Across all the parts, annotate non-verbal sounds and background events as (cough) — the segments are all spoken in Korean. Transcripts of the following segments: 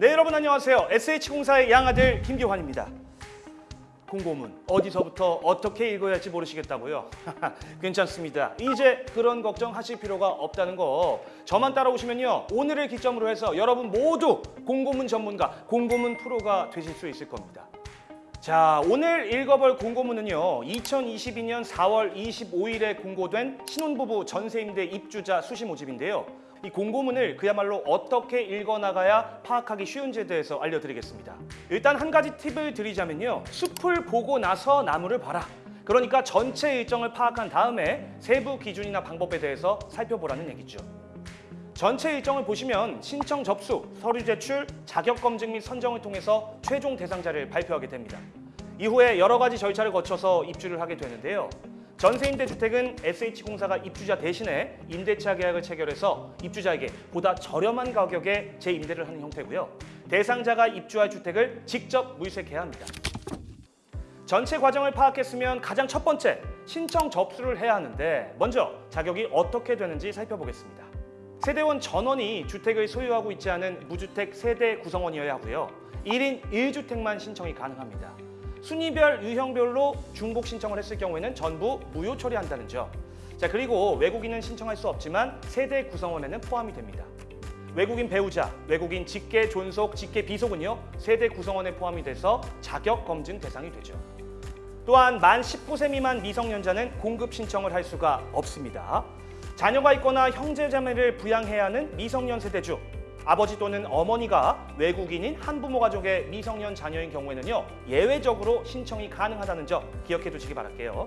네 여러분 안녕하세요. SH공사의 양아들 김기환입니다. 공고문 어디서부터 어떻게 읽어야 할지 모르시겠다고요? (laughs) 괜찮습니다. 이제 그런 걱정 하실 필요가 없다는 거 저만 따라오시면요. 오늘을 기점으로 해서 여러분 모두 공고문 전문가, 공고문 프로가 되실 수 있을 겁니다. 자, 오늘 읽어볼 공고문은요. 2022년 4월 25일에 공고된 신혼부부 전세임대 입주자 수시 모집인데요. 이 공고문을 그야말로 어떻게 읽어나가야 파악하기 쉬운지에 대해서 알려드리겠습니다. 일단 한 가지 팁을 드리자면요. 숲을 보고 나서 나무를 봐라. 그러니까 전체 일정을 파악한 다음에 세부 기준이나 방법에 대해서 살펴보라는 얘기죠. 전체 일정을 보시면 신청 접수, 서류 제출, 자격 검증 및 선정을 통해서 최종 대상자를 발표하게 됩니다. 이후에 여러 가지 절차를 거쳐서 입주를 하게 되는데요. 전세임대 주택은 SH공사가 입주자 대신에 임대차 계약을 체결해서 입주자에게 보다 저렴한 가격에 재임대를 하는 형태고요. 대상자가 입주할 주택을 직접 물색해야 합니다. 전체 과정을 파악했으면 가장 첫 번째 신청 접수를 해야 하는데 먼저 자격이 어떻게 되는지 살펴보겠습니다. 세대원 전원이 주택을 소유하고 있지 않은 무주택 세대 구성원이어야 하고요. 1인 1주택만 신청이 가능합니다. 순위별 유형별로 중복 신청을 했을 경우에는 전부 무효 처리한다는 점. 자 그리고 외국인은 신청할 수 없지만 세대 구성원에는 포함이 됩니다. 외국인 배우자, 외국인 직계 존속, 직계 비속은요 세대 구성원에 포함이 돼서 자격 검증 대상이 되죠. 또한 만 19세 미만 미성년자는 공급 신청을 할 수가 없습니다. 자녀가 있거나 형제자매를 부양해야 하는 미성년 세대주, 아버지 또는 어머니가 외국인인 한부모 가족의 미성년 자녀인 경우에는요 예외적으로 신청이 가능하다는 점 기억해 두시기 바랄게요.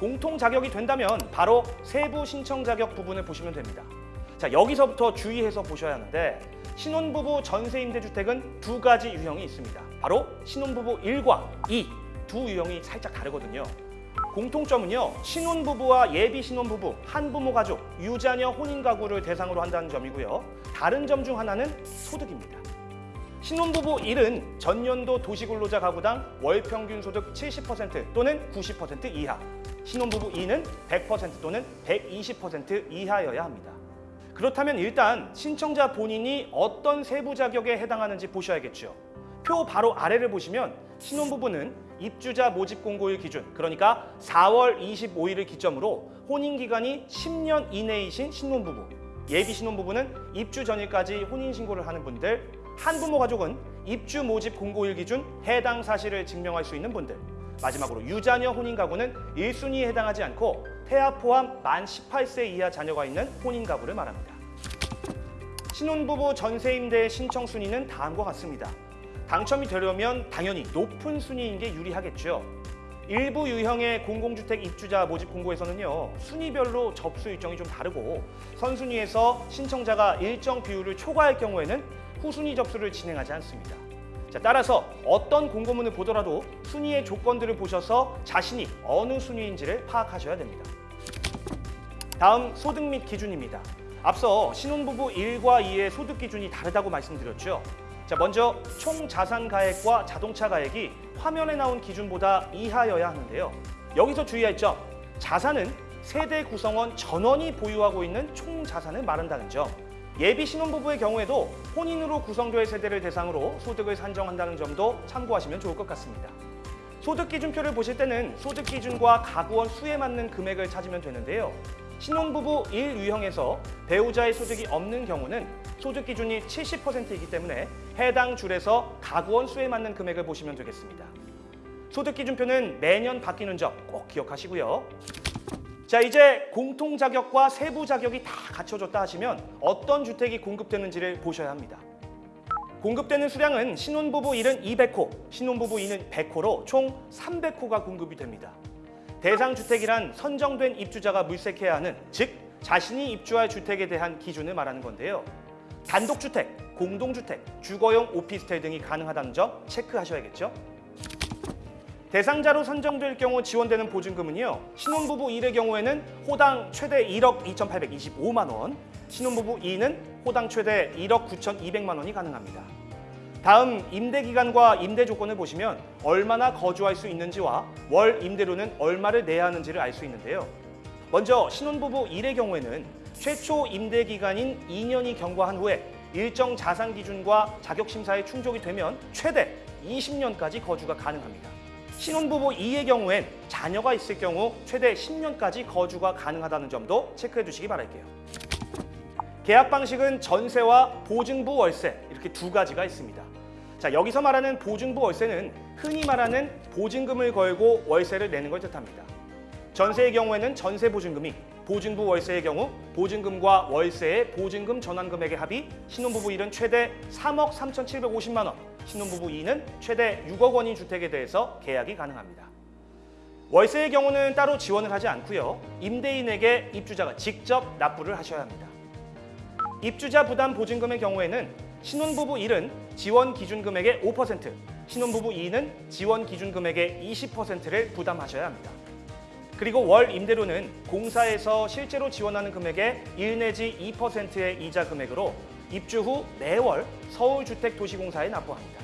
공통 자격이 된다면 바로 세부 신청 자격 부분을 보시면 됩니다. 자 여기서부터 주의해서 보셔야 하는데 신혼부부 전세 임대주택은 두 가지 유형이 있습니다. 바로 신혼부부 1과 2 두 유형이 살짝 다르거든요. 공통점은요. 신혼부부와 예비 신혼부부, 한부모 가족, 유자녀 혼인 가구를 대상으로 한다는 점이고요. 다른 점 중 하나는 소득입니다. 신혼부부 1은 전년도 도시근로자 가구당 월 평균 소득 70% 또는 90% 이하. 신혼부부 2는 100% 또는 120% 이하여야 합니다. 그렇다면 일단 신청자 본인이 어떤 세부 자격에 해당하는지 보셔야겠죠. 표 바로 아래를 보시면 신혼부부는 입주자 모집 공고일 기준 그러니까 4월 25일을 기점으로 혼인 기간이 10년 이내이신 신혼부부 예비 신혼부부는 입주 전일까지 혼인 신고를 하는 분들 한부모 가족은 입주 모집 공고일 기준 해당 사실을 증명할 수 있는 분들 마지막으로 유자녀 혼인 가구는 1순위에 해당하지 않고 태아 포함 만 18세 이하 자녀가 있는 혼인 가구를 말합니다. 신혼부부 전세임대 신청 순위는 다음과 같습니다. 당첨이 되려면 당연히 높은 순위인 게 유리하겠죠. 일부 유형의 공공주택 입주자 모집 공고에서는요 순위별로 접수 일정이 좀 다르고 선순위에서 신청자가 일정 비율을 초과할 경우에는 후순위 접수를 진행하지 않습니다. 자, 따라서 어떤 공고문을 보더라도 순위의 조건들을 보셔서 자신이 어느 순위인지를 파악하셔야 됩니다. 다음 소득 및 기준입니다. 앞서 신혼부부 1과 2의 소득 기준이 다르다고 말씀드렸죠. 자, 먼저 총 자산 가액과 자동차 가액이 화면에 나온 기준보다 이하여야 하는데요. 여기서 주의할 점, 자산은 세대 구성원 전원이 보유하고 있는 총 자산을 말한다는 점. 예비 신혼부부의 경우에도 혼인으로 구성될 세대를 대상으로 소득을 산정한다는 점도 참고하시면 좋을 것 같습니다. 소득 기준표를 보실 때는 소득 기준과 가구원 수에 맞는 금액을 찾으면 되는데요. 신혼부부 1 유형에서 배우자의 소득이 없는 경우는 소득 기준이 70%이기 때문에 해당 줄에서 가구원 수에 맞는 금액을 보시면 되겠습니다. 소득 기준표는 매년 바뀌는 점 꼭 기억하시고요. 자 이제 공통 자격과 세부 자격이 다 갖춰졌다 하시면 어떤 주택이 공급되는지를 보셔야 합니다. 공급되는 수량은 신혼부부 1은 200호, 신혼부부 2는 100호로 총 300호가 공급이 됩니다. 대상 주택이란 선정된 입주자가 물색해야 하는 즉 자신이 입주할 주택에 대한 기준을 말하는 건데요. 단독주택, 공동주택, 주거용 오피스텔 등이 가능하다는 점 체크하셔야겠죠. 대상자로 선정될 경우 지원되는 보증금은요. 신혼부부 1의 경우에는 호당 최대 1억 2,825만 원, 신혼부부 2는 호당 최대 1억 9,200만 원이 가능합니다. 다음 임대 기간과 임대 조건을 보시면 얼마나 거주할 수 있는지와 월 임대료는 얼마를 내야 하는지를 알 수 있는데요. 먼저 신혼부부 1의 경우에는 최초 임대 기간인 2년이 경과한 후에 일정 자산 기준과 자격 심사에 충족이 되면 최대 20년까지 거주가 가능합니다. 신혼부부 2의 경우엔 자녀가 있을 경우 최대 10년까지 거주가 가능하다는 점도 체크해 두시기 바랄게요. 계약 방식은 전세와 보증부 월세 이렇게 두 가지가 있습니다. 자, 여기서 말하는 보증부 월세는 흔히 말하는 보증금을 걸고 월세를 내는 걸 뜻합니다. 전세의 경우에는 전세 보증금이, 보증부 월세의 경우 보증금과 월세의 보증금 전환 금액의 합이 신혼부부 1은 최대 3억 3,750만 원, 신혼부부 2는 최대 6억 원인 주택에 대해서 계약이 가능합니다. 월세의 경우는 따로 지원을 하지 않고요. 임대인에게 입주자가 직접 납부를 하셔야 합니다. 입주자 부담 보증금의 경우에는 신혼부부 1은 지원 기준 금액의 5%, 신혼부부 2는 지원 기준 금액의 20%를 부담하셔야 합니다. 그리고 월 임대료는 공사에서 실제로 지원하는 금액의 1 내지 2%의 이자 금액으로 입주 후 매월 서울주택도시공사에 납부합니다.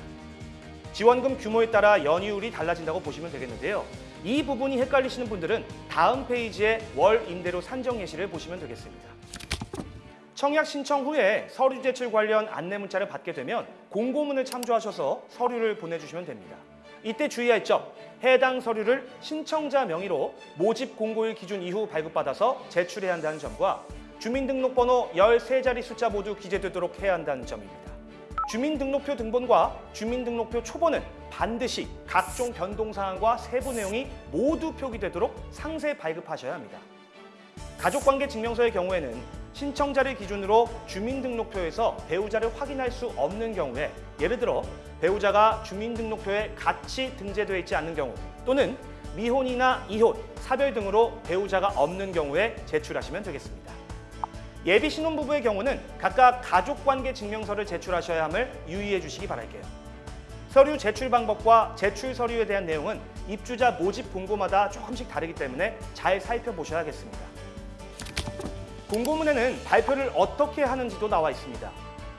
지원금 규모에 따라 연이율이 달라진다고 보시면 되겠는데요. 이 부분이 헷갈리시는 분들은 다음 페이지에 월 임대료 산정 예시를 보시면 되겠습니다. 청약 신청 후에 서류 제출 관련 안내 문자를 받게 되면 공고문을 참조하셔서 서류를 보내주시면 됩니다. 이때 주의할 점, 해당 서류를 신청자 명의로 모집 공고일 기준 이후 발급받아서 제출해야 한다는 점과 주민등록번호 13자리 숫자 모두 기재되도록 해야 한다는 점입니다. 주민등록표 등본과 주민등록표 초본은 반드시 각종 변동사항과 세부 내용이 모두 표기되도록 상세 발급하셔야 합니다. 가족관계 증명서의 경우에는 신청자를 기준으로 주민등록표에서 배우자를 확인할 수 없는 경우에 예를 들어 배우자가 주민등록표에 같이 등재되어 있지 않는 경우 또는 미혼이나 이혼, 사별 등으로 배우자가 없는 경우에 제출하시면 되겠습니다. 예비 신혼부부의 경우는 각각 가족관계 증명서를 제출하셔야 함을 유의해 주시기 바랄게요. 서류 제출 방법과 제출 서류에 대한 내용은 입주자 모집 공고마다 조금씩 다르기 때문에 잘 살펴보셔야겠습니다. 공고문에는 발표를 어떻게 하는지도 나와 있습니다.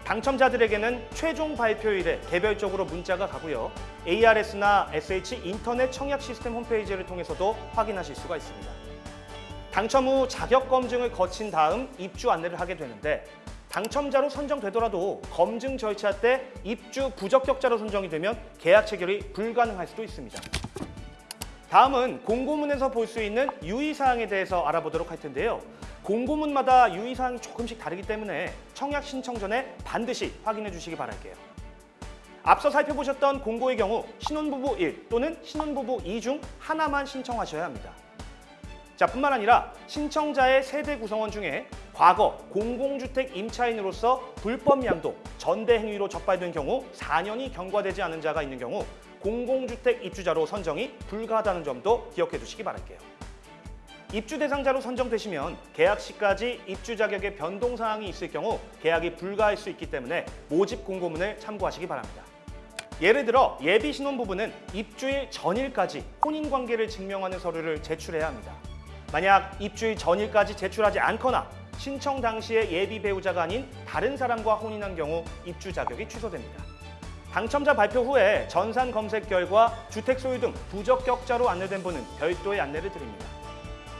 당첨자들에게는 최종 발표일에 개별적으로 문자가 가고요. ARS나 SH 인터넷 청약 시스템 홈페이지를 통해서도 확인하실 수가 있습니다. 당첨 후 자격 검증을 거친 다음 입주 안내를 하게 되는데 당첨자로 선정되더라도 검증 절차 때 입주 부적격자로 선정이 되면 계약 체결이 불가능할 수도 있습니다. 다음은 공고문에서 볼 수 있는 유의사항에 대해서 알아보도록 할 텐데요. 공고문마다 유의사항이 조금씩 다르기 때문에 청약 신청 전에 반드시 확인해 주시기 바랄게요. 앞서 살펴보셨던 공고의 경우 신혼부부 1 또는 신혼부부 2 중 하나만 신청하셔야 합니다. 자, 뿐만 아니라 신청자의 세대 구성원 중에 과거 공공주택 임차인으로서 불법 양도, 전대 행위로 적발된 경우 4년이 경과되지 않은 자가 있는 경우 공공주택 입주자로 선정이 불가하다는 점도 기억해 두시기 바랄게요. 입주 대상자로 선정되시면 계약 시까지 입주 자격의 변동 사항이 있을 경우 계약이 불가할 수 있기 때문에 모집 공고문을 참고하시기 바랍니다. 예를 들어 예비 신혼부부는 입주일 전일까지 혼인 관계를 증명하는 서류를 제출해야 합니다. 만약 입주일 전일까지 제출하지 않거나 신청 당시에 예비 배우자가 아닌 다른 사람과 혼인한 경우 입주 자격이 취소됩니다. 당첨자 발표 후에 전산 검색 결과 주택 소유 등 부적격자로 안내된 분은 별도의 안내를 드립니다.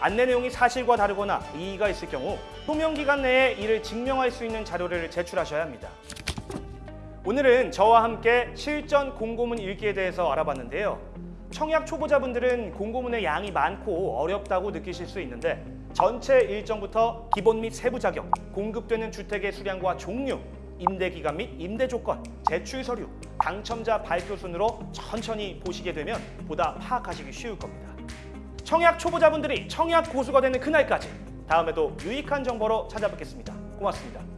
안내 내용이 사실과 다르거나 이의가 있을 경우 소명 기간 내에 이를 증명할 수 있는 자료를 제출하셔야 합니다. 오늘은 저와 함께 실전 공고문 읽기에 대해서 알아봤는데요. 청약 초보자분들은 공고문의 양이 많고 어렵다고 느끼실 수 있는데 전체 일정부터 기본 및 세부 자격, 공급되는 주택의 수량과 종류, 임대 기간 및 임대 조건, 제출 서류, 당첨자 발표 순으로 천천히 보시게 되면 보다 파악하시기 쉬울 겁니다. 청약 초보자분들이 청약 고수가 되는 그날까지 다음에도 유익한 정보로 찾아뵙겠습니다. 고맙습니다.